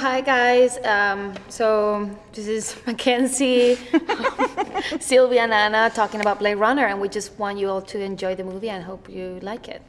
Hi guys, um, so this is Mackenzie, Sylvia and Anna talking about Blade Runner and we just want you all to enjoy the movie and hope you like it.